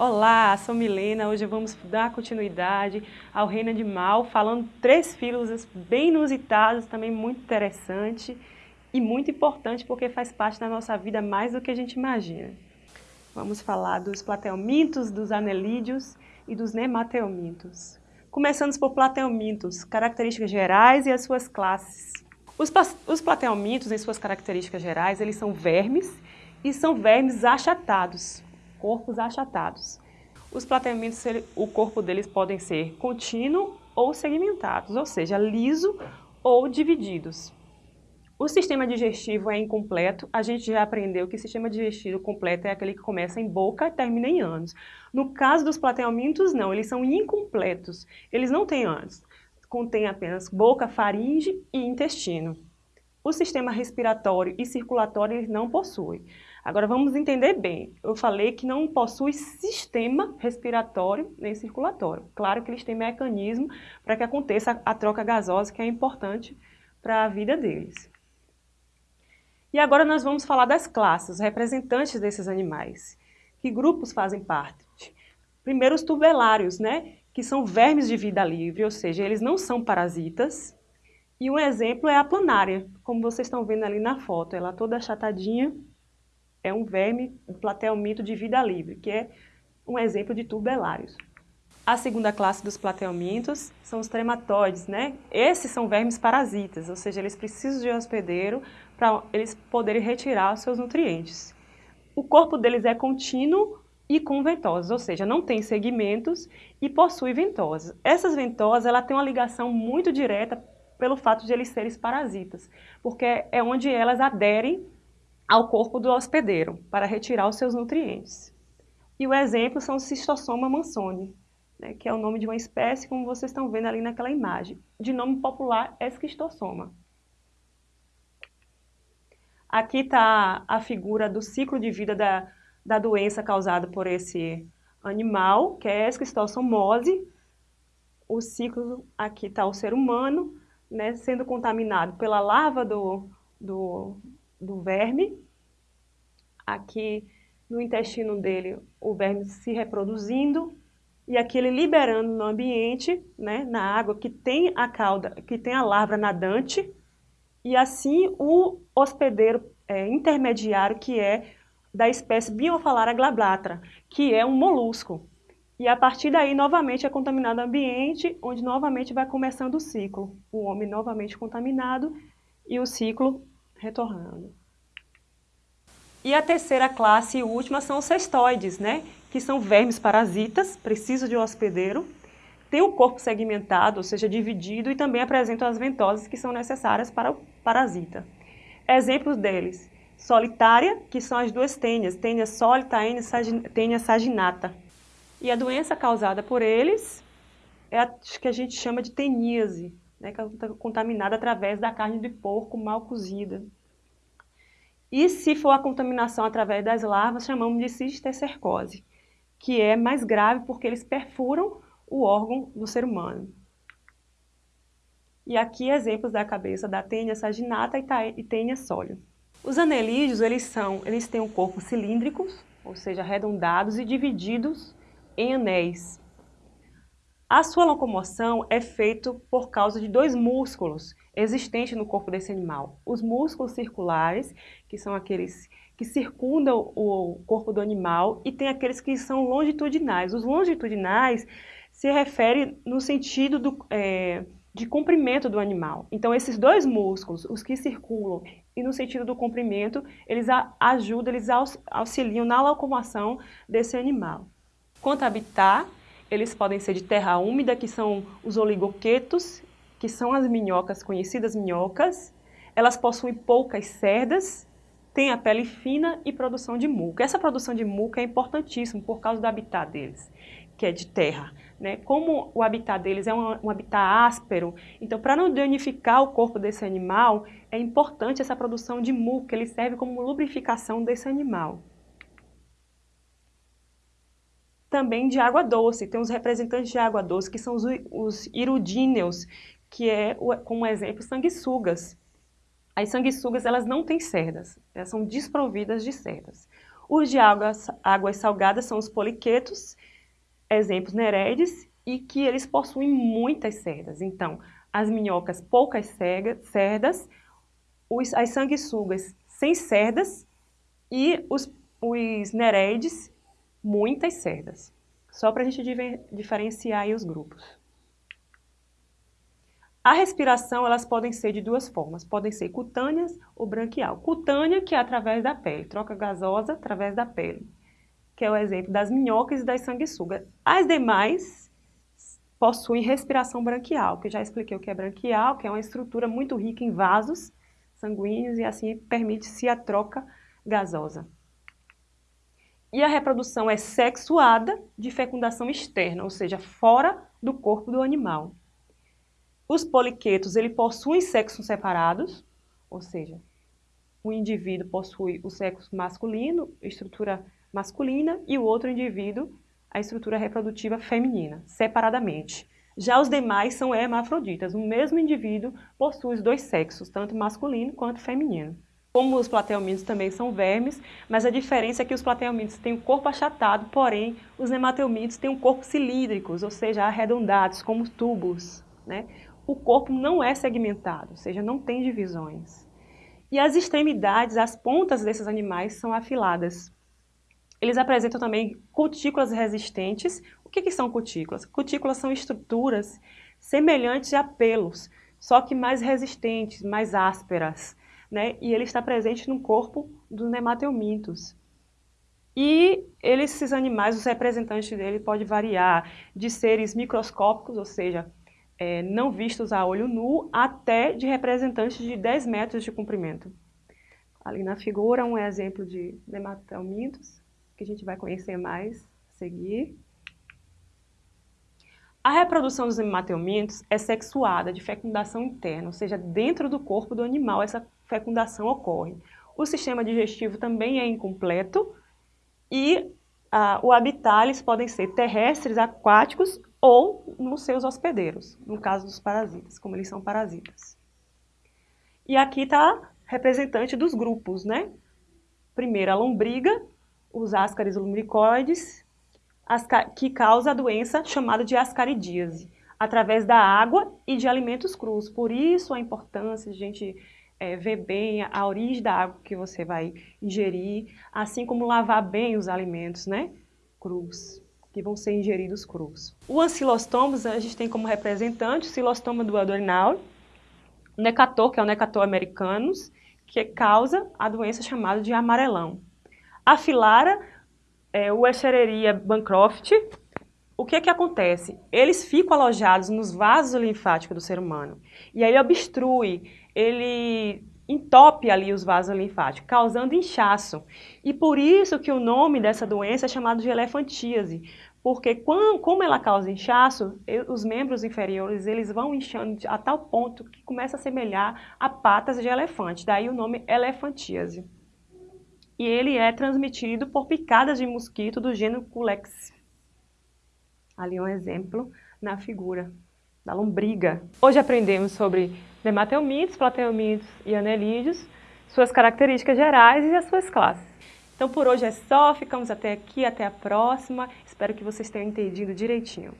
Olá, sou Milena. Hoje vamos dar continuidade ao reino animal, falando três filos bem inusitados, também muito interessante e muito importante porque faz parte da nossa vida mais do que a gente imagina. Vamos falar dos platelmintos, dos anelídeos e dos nematelmintos. Começando por platelmintos, características gerais e as suas classes. Os, os em suas características gerais, eles são vermes e são vermes achatados, corpos achatados. Os platelmintos, o corpo deles podem ser contínuo ou segmentados, ou seja, liso ou divididos. O sistema digestivo é incompleto. A gente já aprendeu que o sistema digestivo completo é aquele que começa em boca e termina em ânus. No caso dos platelmintos, não, eles são incompletos. Eles não têm ânus. Contém apenas boca, faringe e intestino. O sistema respiratório e circulatório eles não possuem. Agora vamos entender bem. Eu falei que não possui sistema respiratório nem circulatório. Claro que eles têm mecanismo para que aconteça a troca gasosa, que é importante para a vida deles. E agora nós vamos falar das classes, representantes desses animais. Que grupos fazem parte? Primeiro os tubelários, né? que são vermes de vida livre, ou seja, eles não são parasitas. E um exemplo é a planária, como vocês estão vendo ali na foto, ela toda achatadinha, é um verme, um platelmito de vida livre, que é um exemplo de tubelários. A segunda classe dos platelmintos são os trematóides, né? Esses são vermes parasitas, ou seja, eles precisam de hospedeiro para eles poderem retirar os seus nutrientes. O corpo deles é contínuo e com ventosas, ou seja, não tem segmentos e possui ventosas. Essas ventosas ela têm uma ligação muito direta pelo fato de eles serem parasitas, porque é onde elas aderem ao corpo do hospedeiro para retirar os seus nutrientes. E o exemplo são o Cistossoma mansoni, né, que é o nome de uma espécie, como vocês estão vendo ali naquela imagem, de nome popular Esquistossoma. Aqui está a figura do ciclo de vida da, da doença causada por esse animal, que é esquistossomose. O ciclo, aqui está o ser humano, né, sendo contaminado pela larva do, do, do verme. Aqui no intestino dele, o verme se reproduzindo, e aqui ele liberando no ambiente, né, na água que tem a cauda, que tem a larva nadante, e assim o hospedeiro é, intermediário que é da espécie Biofalara glablatra, que é um molusco. E a partir daí, novamente, é contaminado o ambiente, onde novamente vai começando o ciclo. O homem novamente contaminado e o ciclo retornando. E a terceira classe e última são os cestoides, né? que são vermes parasitas, precisam de um hospedeiro, tem o corpo segmentado, ou seja, dividido, e também apresentam as ventosas que são necessárias para o parasita. Exemplos deles, solitária, que são as duas tênias, tênia sólita, tênia saginata. E a doença causada por eles é a que a gente chama de teníase, né, que é contaminada através da carne de porco mal cozida. E se for a contaminação através das larvas, chamamos de cisticercose, que é mais grave porque eles perfuram o órgão do ser humano. E aqui exemplos da cabeça da tênia saginata e tênia sólio. Os anelídeos, eles, são, eles têm um corpo cilíndricos, ou seja, arredondados e divididos em anéis. A sua locomoção é feita por causa de dois músculos existentes no corpo desse animal. Os músculos circulares, que são aqueles que circundam o corpo do animal, e tem aqueles que são longitudinais. Os longitudinais se referem no sentido do, é, de comprimento do animal. Então, esses dois músculos, os que circulam e no sentido do comprimento, eles ajudam, eles auxiliam na locomoção desse animal. Quanto a habitat, eles podem ser de terra úmida, que são os oligoquetos, que são as minhocas, conhecidas minhocas. Elas possuem poucas cerdas, têm a pele fina e produção de muco. Essa produção de muco é importantíssima por causa do habitat deles, que é de terra. Né? Como o habitat deles é um, um habitat áspero, então para não danificar o corpo desse animal, é importante essa produção de muco, ele serve como lubrificação desse animal. Também de água doce, tem os representantes de água doce, que são os, os irudíneos, que é, como exemplo, sanguessugas. As sanguessugas, elas não têm cerdas, elas são desprovidas de cerdas. Os de águas, águas salgadas são os poliquetos, exemplos nereides, e que eles possuem muitas cerdas. Então, as minhocas poucas cerdas, os, as sanguessugas sem cerdas e os, os nereides muitas cerdas. Só para a gente diferenciar os grupos. A respiração, elas podem ser de duas formas, podem ser cutâneas ou branquial. Cutânea, que é através da pele, troca gasosa através da pele, que é o exemplo das minhocas e das sanguessugas. As demais possuem respiração branquial, que já expliquei o que é branquial, que é uma estrutura muito rica em vasos sanguíneos e assim permite-se a troca gasosa. E a reprodução é sexuada de fecundação externa, ou seja, fora do corpo do animal. Os poliquetos, ele possuem sexos separados, ou seja, um indivíduo possui o sexo masculino, estrutura masculina, e o outro indivíduo a estrutura reprodutiva feminina, separadamente. Já os demais são hermafroditas, o mesmo indivíduo possui os dois sexos, tanto masculino quanto feminino. Como os plateomínios também são vermes, mas a diferença é que os plateomínios têm o corpo achatado, porém os nematelmídeos têm um corpo cilíndricos, ou seja, arredondados, como tubos. Né? o corpo não é segmentado, ou seja, não tem divisões. E as extremidades, as pontas desses animais são afiladas. Eles apresentam também cutículas resistentes. O que, que são cutículas? Cutículas são estruturas semelhantes a pelos, só que mais resistentes, mais ásperas. Né? E ele está presente no corpo dos nematelmintos. E esses animais, os representantes dele, podem variar de seres microscópicos, ou seja, é, não vistos a olho nu, até de representantes de 10 metros de comprimento. Ali na figura um exemplo de nematelmintos, que a gente vai conhecer mais a seguir. A reprodução dos nematelmintos é sexuada, de fecundação interna, ou seja, dentro do corpo do animal essa fecundação ocorre. O sistema digestivo também é incompleto e ah, o habitat eles podem ser terrestres, aquáticos ou nos seus hospedeiros, no caso dos parasitas, como eles são parasitas. E aqui está representante dos grupos, né? Primeiro a lombriga, os ascaris lumbricoides, que causa a doença chamada de ascaridíase, através da água e de alimentos crus. Por isso a importância de a gente é, ver bem a origem da água que você vai ingerir, assim como lavar bem os alimentos, né? Crus que vão ser ingeridos crus. O ancilostomos a gente tem como representante o silostoma do adorinal, o necator, que é o necator americanus, que causa a doença chamada de amarelão. A filara, é, o Escherichia bancroft, o que é que acontece? Eles ficam alojados nos vasos linfáticos do ser humano. E aí obstrui, ele entope ali os vasos linfáticos, causando inchaço. E por isso que o nome dessa doença é chamado de elefantíase, porque quando, como ela causa inchaço, os membros inferiores eles vão inchando a tal ponto que começa a semelhar a patas de elefante, daí o nome elefantíase. E ele é transmitido por picadas de mosquito do gênero Culex. Ali um exemplo na figura da lombriga. Hoje aprendemos sobre nematelmintos, plateumintos e anelídeos, suas características gerais e as suas classes. Então por hoje é só, ficamos até aqui, até a próxima. Espero que vocês tenham entendido direitinho.